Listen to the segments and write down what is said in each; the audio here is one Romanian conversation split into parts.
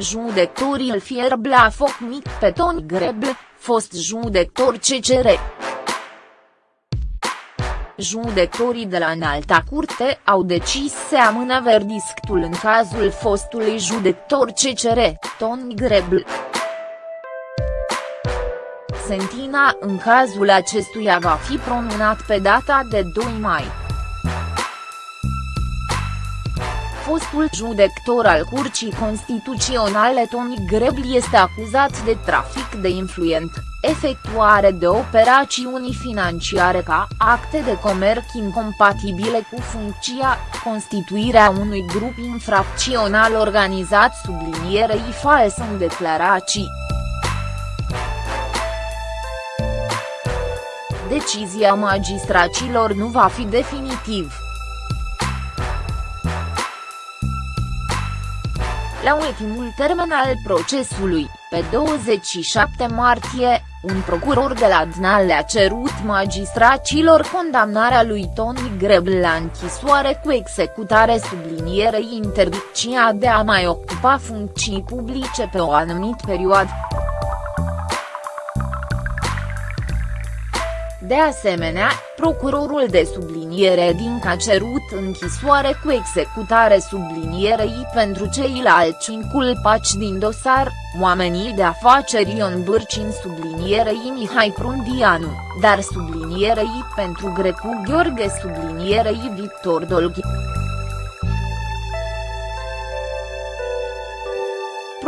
Judecătorii îl fierb la foc mic pe Toni Grebl, fost judecător CCR. Judecătorii de la înalta curte au decis să amână verdictul în cazul fostului judecător CCR, Toni Grebl. Sentina în cazul acestuia va fi pronunțat pe data de 2 mai. Fostul judector al Curții Constituționale Tony Grebl este acuzat de trafic de influent, efectuare de operațiuni financiare ca acte de comerț incompatibile cu funcția, constituirea unui grup infracțional organizat sublinierei fals în declarații. Decizia magistracilor nu va fi definitiv. La ultimul termen al procesului, pe 27 martie, un procuror de la DNA le-a cerut magistracilor condamnarea lui Tony Grebl la închisoare cu executare sublinierei interdicția de a mai ocupa funcții publice pe o anumită perioadă. De asemenea, procurorul de subliniere din a cerut închisoare cu executare sublinierei pentru ceilalți inculpați din dosar, oamenii de afaceri Ion Bârcin sublinierei Mihai Prundianu, dar sublinierei pentru Grecu Gheorghe sublinierei Victor Dolghi.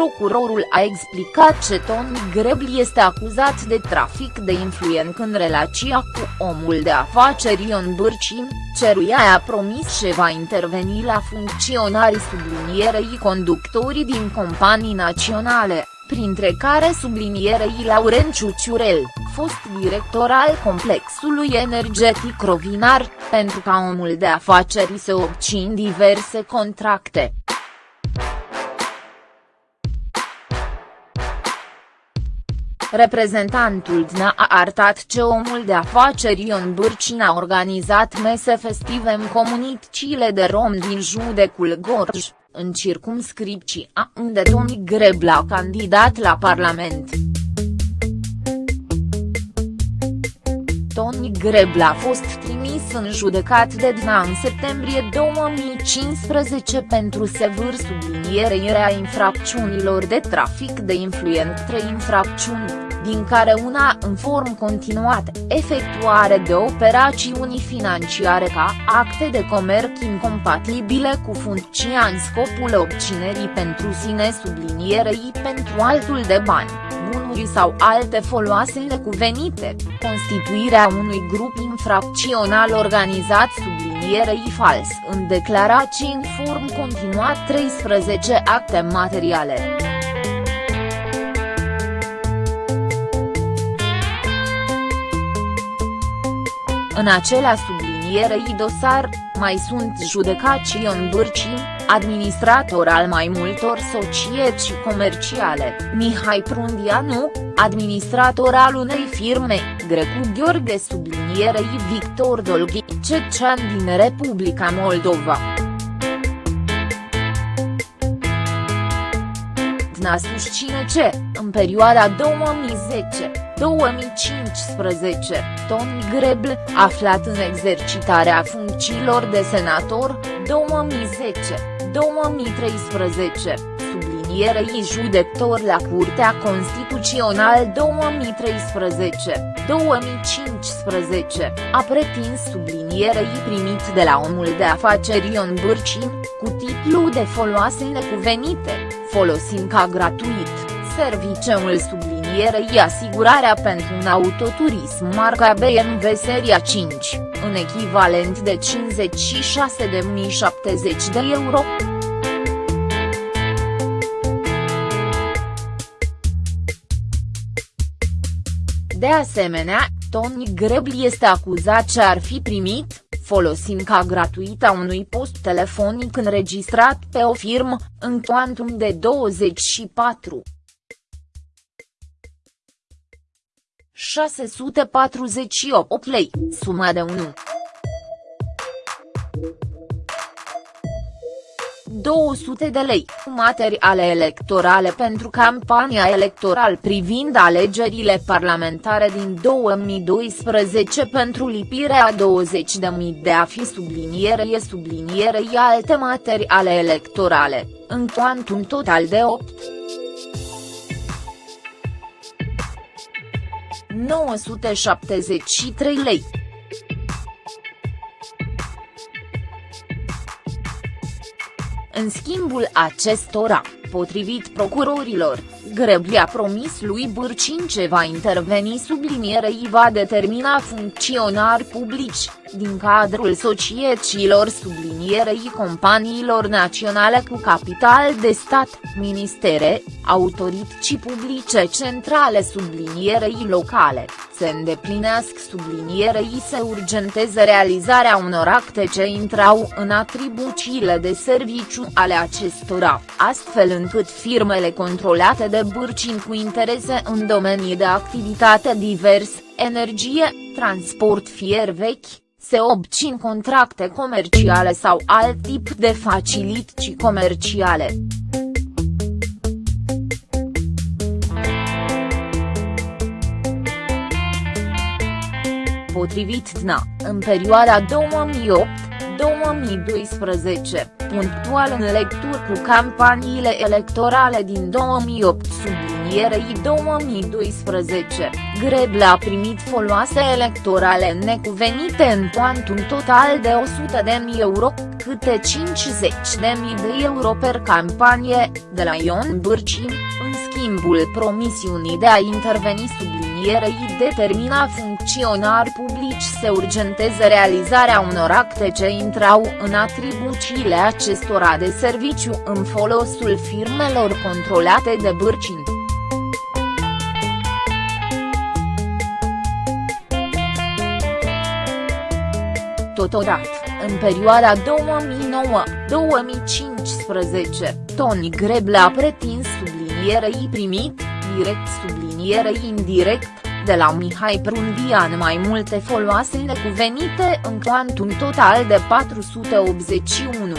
Procurorul a explicat că Tony Grebl este acuzat de trafic de influent în relația cu omul de afaceri Ion Bârcin, ceruia a promis că va interveni la funcționarii sublinierei conductorii din companii naționale, printre care sublinierei Laurenciu Ciurel, fost director al complexului energetic Rovinar, pentru ca omul de afaceri să obțin diverse contracte. Reprezentantul DNA a arătat ce omul de afaceri Ion Bârcin a organizat mese festive în comunitățile de rom din judecul Gorj, în circumscripția unde Tony Grebl a candidat la Parlament. Tony Grebl a fost trimis în judecat de DNA în septembrie 2015 pentru sevâr sublinierea infracțiunilor de trafic de influent trei infracțiuni, din care una în form continuat, efectuare de operațiuni financiare ca acte de comerț incompatibile cu funcția în scopul obținerii pentru sine sublinierei pentru altul de bani bunuri sau alte foloase necuvenite, constituirea unui grup infracțional organizat sublinierei fals în declarații în form continuat 13 acte materiale. În acela sublinierei dosar, mai sunt judecați Ion Bârcin, administrator al mai multor societăți comerciale, Mihai Prundianu, administrator al unei firme, Grecu Gheorghe sublinierei Victor Dolghi, cecean din Republica Moldova. DNA susține ce, în perioada 2010, 2015, Tony Grebl, aflat în exercitarea funcțiilor de senator, 2010-2013, sublinierei judector la Curtea Constituțională 2013-2015, a pretins sublinierei primit de la omul de afaceri Ion Bârcin, cu titlu de foloase necuvenite, folosind ca gratuit, serviciul sublinierei sublinierei asigurarea pentru un autoturism marca BMW seria 5, în echivalent de 56.070 de euro. De asemenea, Tony Grebl este acuzat ce ar fi primit, folosind ca gratuită unui post telefonic înregistrat pe o firmă, în cuantum de 24. 648 lei, suma de 1. 200 de lei, materiale electorale pentru campania electoral privind alegerile parlamentare din 2012 pentru lipirea 20.000 de afi sublinierei sublinierei alte materiale electorale, în un total de 8. 973 lei. În schimbul acestora, potrivit procurorilor, Grebli a promis lui Bârcin ce va interveni sublinierei va determina funcționari publici, din cadrul societăților sublinierei companiilor naționale cu capital de stat, ministere, autorități publice centrale sublinierei locale, se îndeplinească sublinierei se urgenteze realizarea unor acte ce intrau în atribuțiile de serviciu ale acestora, astfel încât firmele controlate de Bârcin cu interese în domenii de activitate divers, energie, transport fier vechi, se obțin contracte comerciale sau alt tip de facilități comerciale. Potrivit DNA, în perioada 2008-2012, punctual în lecturi cu campaniile electorale din 2008 sublinierei 2012, Greble a primit foloase electorale necuvenite în un total de 100.000 euro, câte 50.000 de euro per campanie, de la Ion Bârcin, în schimbul promisiunii de a interveni sublinierei determina funcționari publici să urgenteze realizarea unor acte ce intrau în atribuțiile acestora de serviciu în folosul firmelor controlate de Bârcin. Totodată, în perioada 2009-2015, Tony Greble a pretins sublinierei primit, direct sublinierei indirect, de la Mihai Prundian mai multe foloase necuvenite în un total de 481.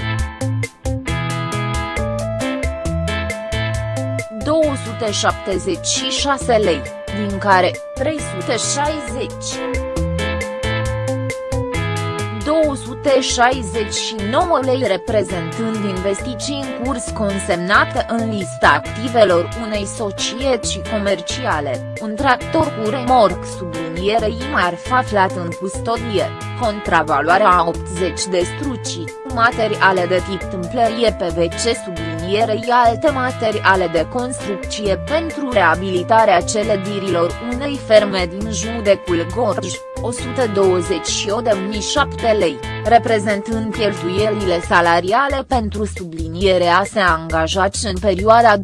276 lei, din care 360. 269 lei reprezentând investiții în curs consemnate în lista activelor unei societăți comerciale, un tractor cu remorc sublinierei marfa aflat în custodie, contravaloarea a 80 de strucii, materiale de tip tâmplărie PVC sublinierei alte materiale de construcție pentru reabilitarea celedirilor unei ferme din judecul Gorj. 128.007 lei, reprezentând cheltuielile salariale pentru sublinierea se angajați în perioada 2011-2015,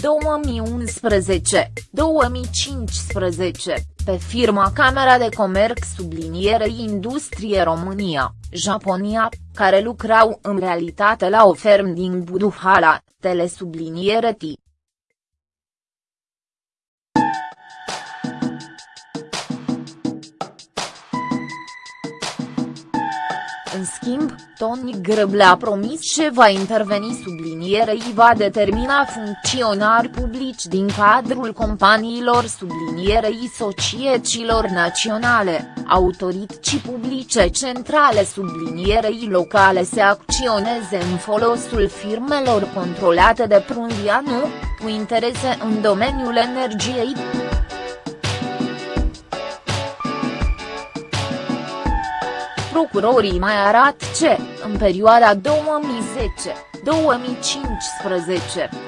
pe firma Camera de Comerț sublinierei Industrie România, Japonia, care lucrau în realitate la o fermă din Buduhala, telesubliniere T. În schimb, Tony Grăble a promis ce va interveni sublinierei va determina funcționari publici din cadrul companiilor sublinierei societăților naționale, autorități publice centrale sublinierei locale se acționeze în folosul firmelor controlate de Prundianu, cu interese în domeniul energiei. Procurorii mai arată ce, în perioada 2010-2015,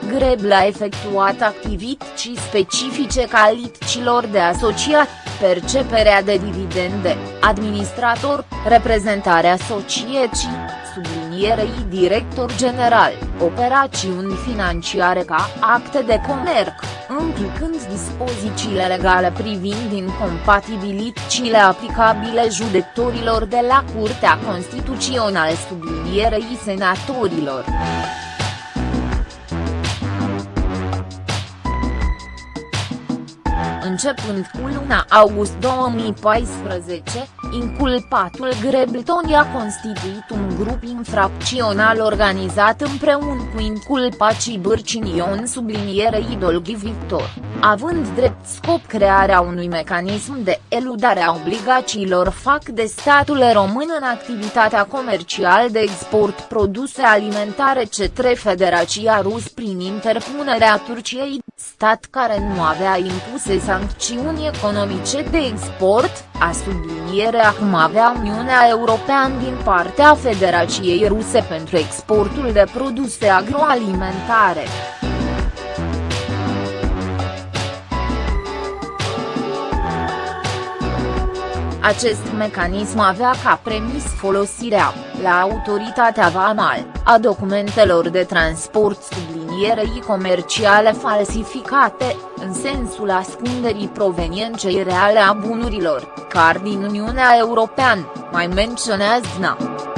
Greble a efectuat activități specifice calităților de asociat, perceperea de dividende, administrator, reprezentarea societății, sublinierei director general, operațiuni financiare ca acte de comerț, înclcând dispozițiile legale privind incompatibilitățile aplicabile judecătorilor de la Curtea Constituțională sublinierei senatorilor. Începând cu luna august 2014, Inculpatul Grebleton a constituit un grup infracțional organizat împreună cu inculpacii Bârcinion sublinierei Dolghi Victor, având drept scop crearea unui mecanism de eludare a obligațiilor fac de statul român în activitatea comercială de export produse alimentare către Federația Rus prin interpunerea Turciei, stat care nu avea impuse sancțiuni economice de export, a subliniere acum avea Uniunea Europeană din partea Federației Ruse pentru exportul de produse agroalimentare. Acest mecanism avea ca premis folosirea, la autoritatea VAMAL, a documentelor de transport sublinierei comerciale falsificate, în sensul ascunderii provenienței reale a bunurilor, car din Uniunea Europeană, mai menționează DNA.